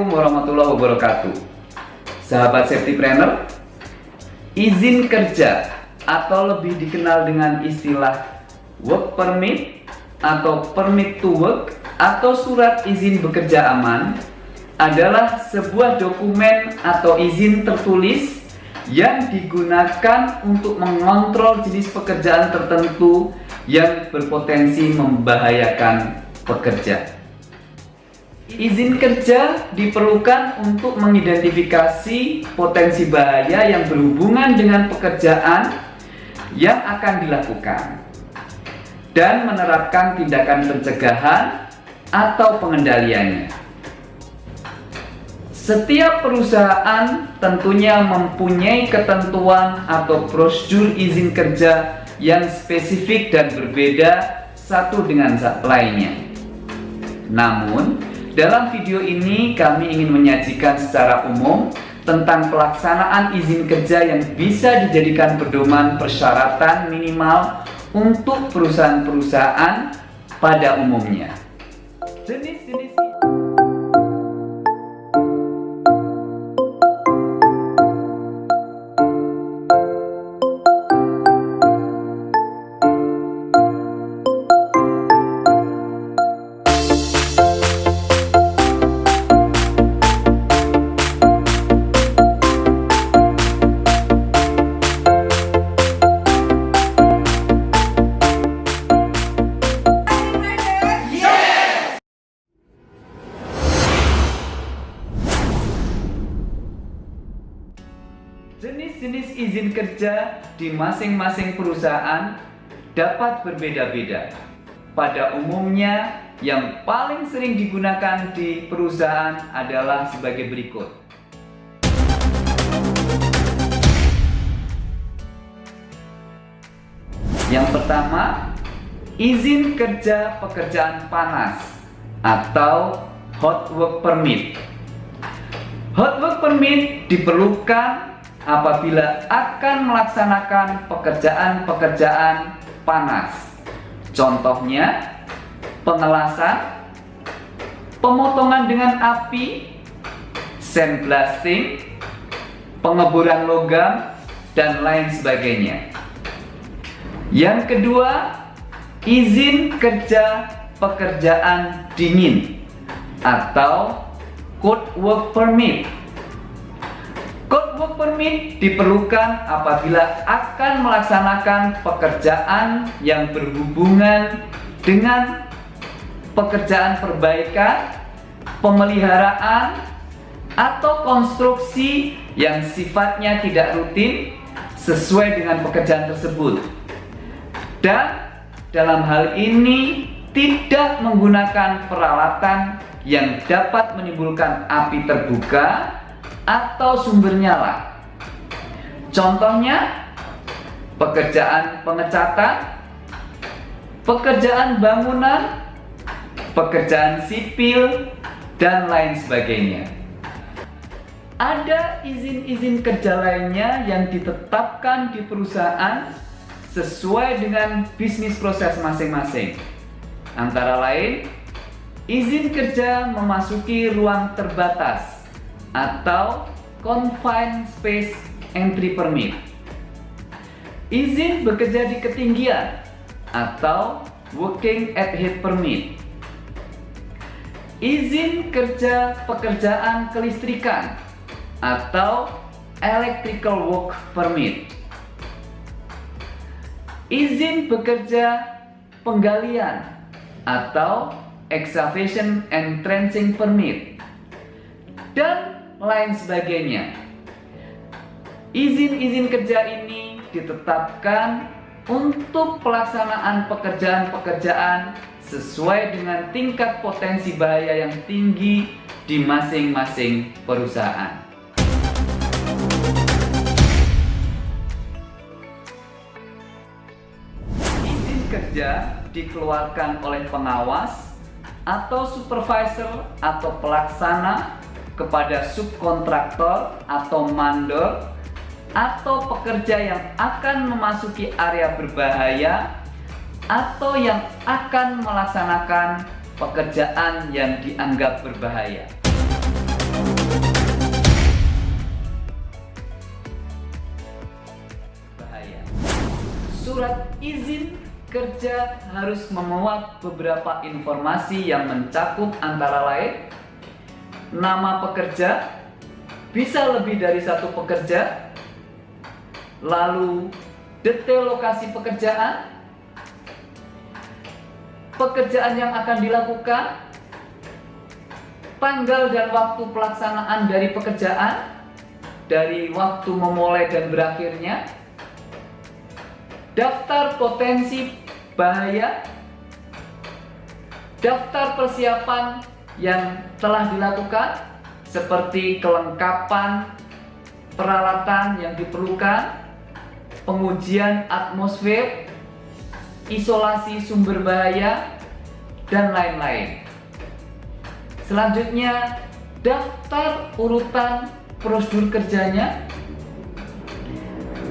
Assalamualaikum warahmatullahi wabarakatuh Sahabat safety planner Izin kerja atau lebih dikenal dengan istilah work permit atau permit to work atau surat izin bekerja aman adalah sebuah dokumen atau izin tertulis yang digunakan untuk mengontrol jenis pekerjaan tertentu yang berpotensi membahayakan pekerja. Izin kerja diperlukan untuk mengidentifikasi potensi bahaya yang berhubungan dengan pekerjaan yang akan dilakukan dan menerapkan tindakan pencegahan atau pengendaliannya. Setiap perusahaan tentunya mempunyai ketentuan atau prosedur izin kerja yang spesifik dan berbeda satu dengan lainnya. Namun, dalam video ini kami ingin menyajikan secara umum tentang pelaksanaan izin kerja yang bisa dijadikan pedoman persyaratan minimal untuk perusahaan-perusahaan pada umumnya. Di masing-masing perusahaan dapat berbeda-beda. Pada umumnya, yang paling sering digunakan di perusahaan adalah sebagai berikut. Yang pertama, izin kerja pekerjaan panas atau hot work permit. Hot work permit diperlukan apabila akan melaksanakan pekerjaan-pekerjaan panas. Contohnya, pengelasan, pemotongan dengan api, sandblasting, pengeboran logam, dan lain sebagainya. Yang kedua, izin kerja pekerjaan dingin atau cold work permit permit diperlukan apabila akan melaksanakan pekerjaan yang berhubungan dengan pekerjaan perbaikan, pemeliharaan, atau konstruksi yang sifatnya tidak rutin sesuai dengan pekerjaan tersebut. Dan dalam hal ini tidak menggunakan peralatan yang dapat menimbulkan api terbuka atau sumber nyala. Contohnya, pekerjaan pengecatan, pekerjaan bangunan, pekerjaan sipil, dan lain sebagainya. Ada izin-izin kerja lainnya yang ditetapkan di perusahaan sesuai dengan bisnis proses masing-masing. Antara lain, izin kerja memasuki ruang terbatas atau Confined Space Entry Permit. Izin bekerja di ketinggian atau Working at Height Permit. Izin kerja pekerjaan kelistrikan atau Electrical Work Permit. Izin bekerja penggalian atau Excavation and Trenching Permit. Dan lain sebagainya. Izin-izin kerja ini ditetapkan untuk pelaksanaan pekerjaan-pekerjaan sesuai dengan tingkat potensi bahaya yang tinggi di masing-masing perusahaan. Izin kerja dikeluarkan oleh pengawas atau supervisor atau pelaksana kepada subkontraktor atau mandor atau pekerja yang akan memasuki area berbahaya atau yang akan melaksanakan pekerjaan yang dianggap berbahaya. Bahaya. Surat izin kerja harus memuat beberapa informasi yang mencakup antara lain nama pekerja, bisa lebih dari satu pekerja, lalu detail lokasi pekerjaan, pekerjaan yang akan dilakukan, tanggal dan waktu pelaksanaan dari pekerjaan, dari waktu memulai dan berakhirnya, daftar potensi bahaya, daftar persiapan yang telah dilakukan seperti kelengkapan peralatan yang diperlukan, pengujian atmosfer, isolasi sumber bahaya, dan lain-lain. Selanjutnya, daftar urutan prosedur kerjanya,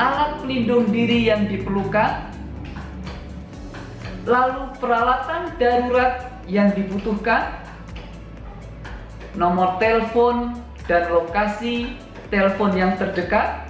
alat pelindung diri yang diperlukan, lalu peralatan darurat yang dibutuhkan, nomor telepon dan lokasi telepon yang terdekat,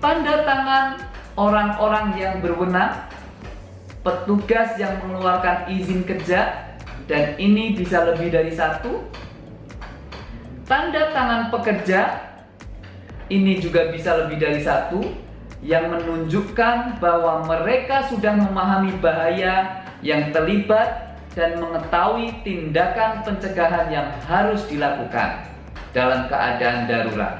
tanda tangan orang-orang yang berwenang, petugas yang mengeluarkan izin kerja, dan ini bisa lebih dari satu, tanda tangan pekerja, ini juga bisa lebih dari satu, yang menunjukkan bahwa mereka sudah memahami bahaya yang terlibat dan mengetahui tindakan pencegahan yang harus dilakukan dalam keadaan darurat.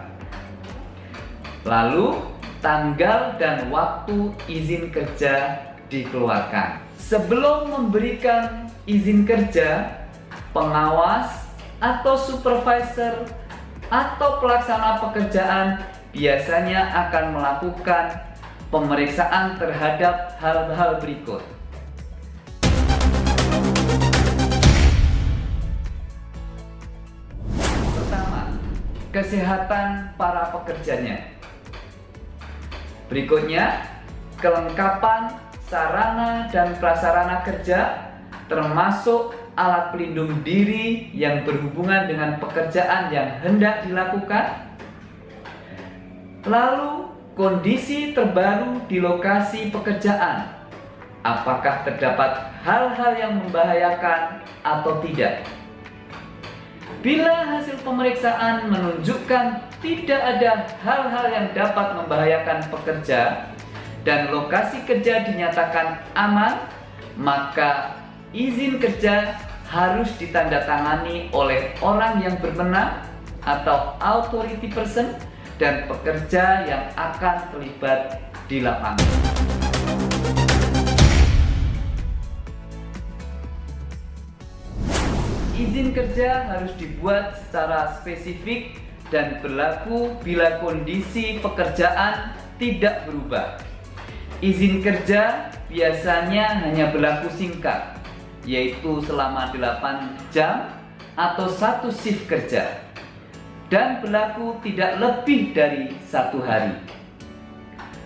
Lalu, tanggal dan waktu izin kerja dikeluarkan. Sebelum memberikan izin kerja, pengawas atau supervisor atau pelaksana pekerjaan biasanya akan melakukan pemeriksaan terhadap hal-hal berikut. kesehatan para pekerjanya. Berikutnya, kelengkapan sarana dan prasarana kerja termasuk alat pelindung diri yang berhubungan dengan pekerjaan yang hendak dilakukan. Lalu, kondisi terbaru di lokasi pekerjaan. Apakah terdapat hal-hal yang membahayakan atau tidak? Bila hasil pemeriksaan menunjukkan tidak ada hal-hal yang dapat membahayakan pekerja dan lokasi kerja dinyatakan aman, maka izin kerja harus ditandatangani oleh orang yang berwenang atau authority person dan pekerja yang akan terlibat di lapangan. Izin kerja harus dibuat secara spesifik dan berlaku bila kondisi pekerjaan tidak berubah. Izin kerja biasanya hanya berlaku singkat, yaitu selama 8 jam atau satu shift kerja, dan berlaku tidak lebih dari satu hari.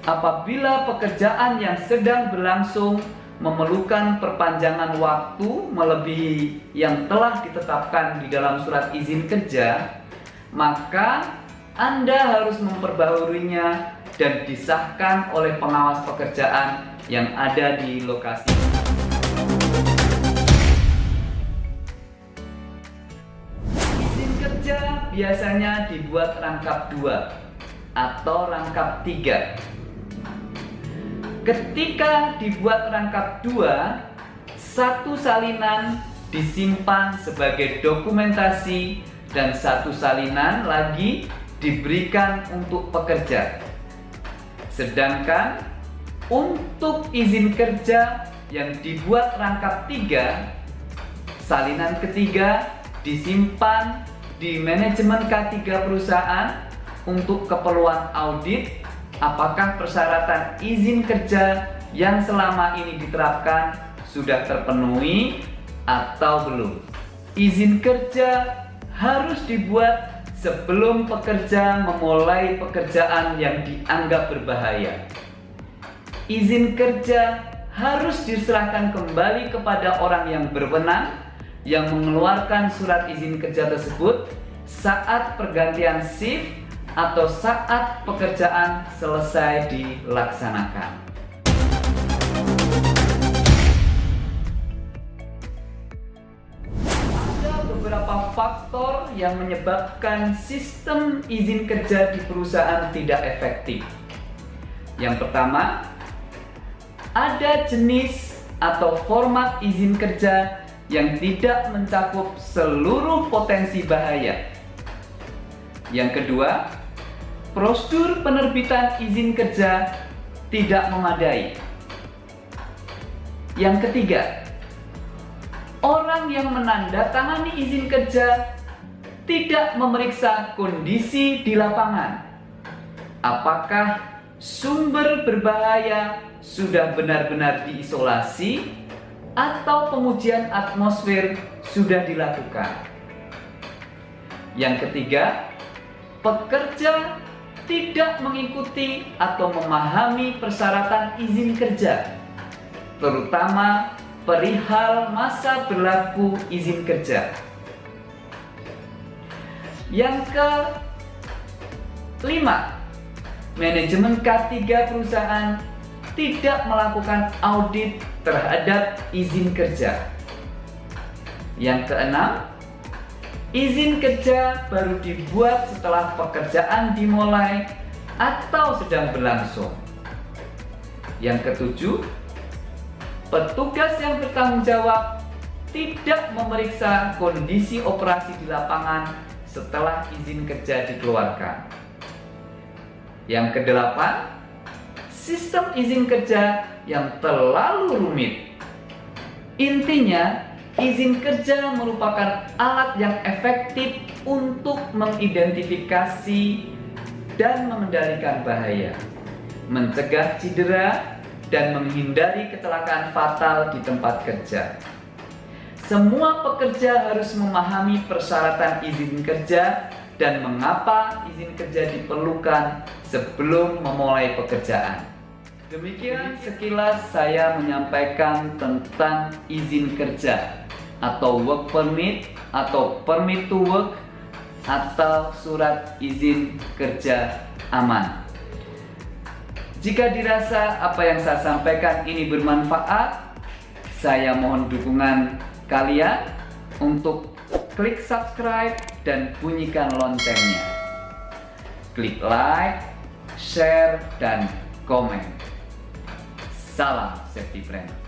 Apabila pekerjaan yang sedang berlangsung memerlukan perpanjangan waktu melebihi yang telah ditetapkan di dalam surat izin kerja, maka Anda harus memperbaharuinya dan disahkan oleh pengawas pekerjaan yang ada di lokasi. Izin kerja biasanya dibuat rangkap dua atau rangkap tiga Ketika dibuat rangkap dua, satu salinan disimpan sebagai dokumentasi dan satu salinan lagi diberikan untuk pekerja. Sedangkan untuk izin kerja yang dibuat rangkap tiga, salinan ketiga disimpan di manajemen K3 perusahaan untuk keperluan audit apakah persyaratan izin kerja yang selama ini diterapkan sudah terpenuhi atau belum. Izin kerja harus dibuat sebelum pekerja memulai pekerjaan yang dianggap berbahaya. Izin kerja harus diserahkan kembali kepada orang yang berwenang yang mengeluarkan surat izin kerja tersebut saat pergantian shift atau saat pekerjaan selesai dilaksanakan. Ada beberapa faktor yang menyebabkan sistem izin kerja di perusahaan tidak efektif. Yang pertama, ada jenis atau format izin kerja yang tidak mencakup seluruh potensi bahaya. Yang kedua, prosedur penerbitan izin kerja tidak memadai. Yang ketiga, orang yang menandatangani izin kerja tidak memeriksa kondisi di lapangan. Apakah sumber berbahaya sudah benar-benar diisolasi atau pengujian atmosfer sudah dilakukan. Yang ketiga, pekerja tidak mengikuti atau memahami persyaratan izin kerja, terutama perihal masa berlaku izin kerja. Yang kelima, manajemen K3 perusahaan tidak melakukan audit terhadap izin kerja. Yang keenam, izin kerja baru dibuat setelah pekerjaan dimulai atau sedang berlangsung. Yang ketujuh, petugas yang bertanggung jawab tidak memeriksa kondisi operasi di lapangan setelah izin kerja dikeluarkan. Yang kedelapan, sistem izin kerja yang terlalu rumit. Intinya, izin kerja merupakan alat yang efektif untuk mengidentifikasi dan mengendalikan bahaya, mencegah cedera, dan menghindari kecelakaan fatal di tempat kerja. Semua pekerja harus memahami persyaratan izin kerja dan mengapa izin kerja diperlukan sebelum memulai pekerjaan. Demikian sekilas saya menyampaikan tentang izin kerja atau work permit atau permit to work atau surat izin kerja aman. Jika dirasa apa yang saya sampaikan ini bermanfaat, saya mohon dukungan kalian untuk klik subscribe dan bunyikan loncengnya. Klik like, share, dan komen. Salam Safety Friend.